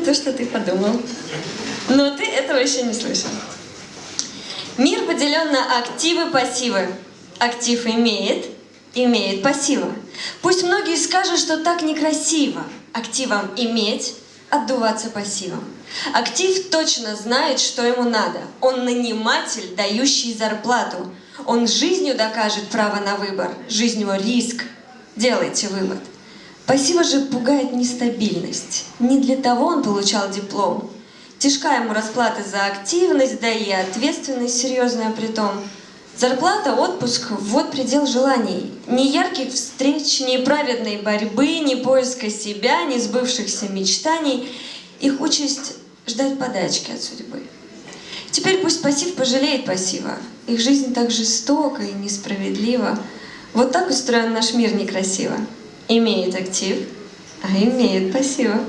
то, что ты подумал. Но ты этого еще не слышал. Мир поделен на активы, пассивы. Актив имеет, имеет пассива. Пусть многие скажут, что так некрасиво. Активом иметь, отдуваться пассивом. Актив точно знает, что ему надо. Он наниматель, дающий зарплату. Он жизнью докажет право на выбор. Жизнь его риск. Делайте вывод. Пассива же пугает нестабильность. Не для того он получал диплом. Тяжка ему расплата за активность, да и ответственность серьезная при том. Зарплата, отпуск – вот предел желаний. Ни ярких встреч, ни праведной борьбы, ни поиска себя, ни сбывшихся мечтаний. Их участь – ждать подачки от судьбы. Теперь пусть пассив пожалеет пассива. Их жизнь так жестока и несправедлива. Вот так устроен наш мир некрасиво. Имеет актив, а имеет пассива.